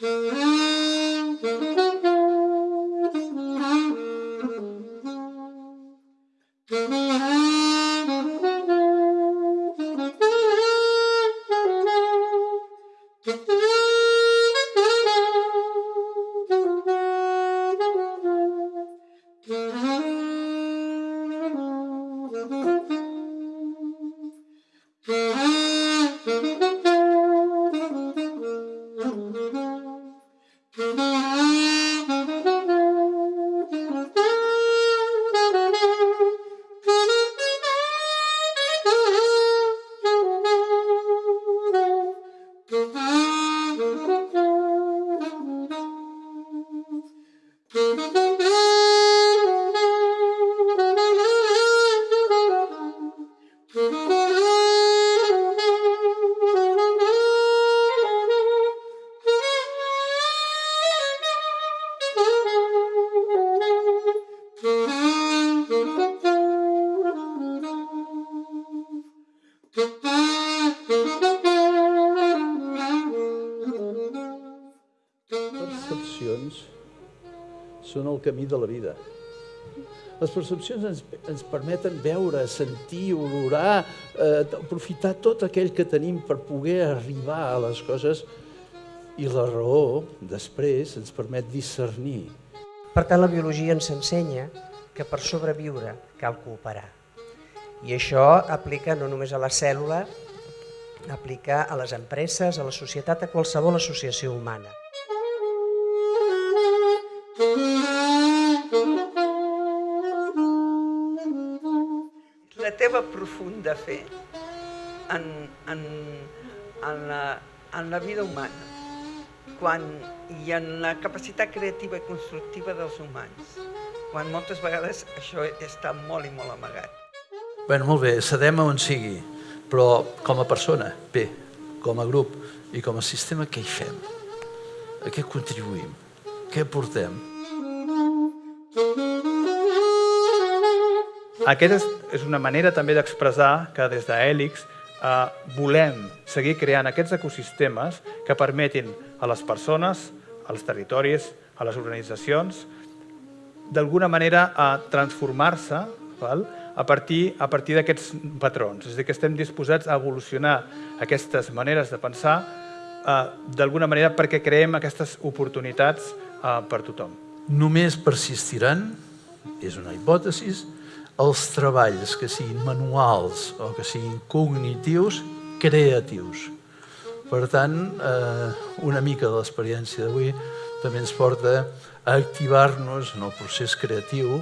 Mm-hmm. Mm-hmm. Percepcions són el camí de la vida. Les percepcions ens, ens permeten veure, sentir, olorar, eh, aprofitar tot aquell que tenim per poder arribar a les coses i la raó, després, ens permet discernir. Per tant, la biologia ens ensenya que per sobreviure cal cooperar. I això aplica no només a la cèl·lula, aplica a les empreses, a la societat, a qualsevol associació humana. La teva profunda fe en, en, en, la, en la vida humana quan, i en la capacitat creativa i constructiva dels humans, quan moltes vegades això està molt i molt amagat. Bueno, molt bé, cedem on sigui, però com a persona, bé, com a grup i com a sistema, què hi fem? A què contribuïm? Què portem? Aquesta és una manera també d'expressar que des d'Hèlix eh, volem seguir creant aquests ecosistemes que permetin a les persones, als territoris, a les organitzacions, d'alguna manera a transformar-se a partir, a partir d'aquests patrons. És a dir, que estem disposats a evolucionar aquestes maneres de pensar eh, d'alguna manera perquè creem aquestes oportunitats per tothom. Només persistiran, és una hipòtesi, els treballs que siguin manuals o que siguin cognitius, creatius. Per tant, eh, una mica de l'experiència d'avui també ens porta a activar-nos en el procés creatiu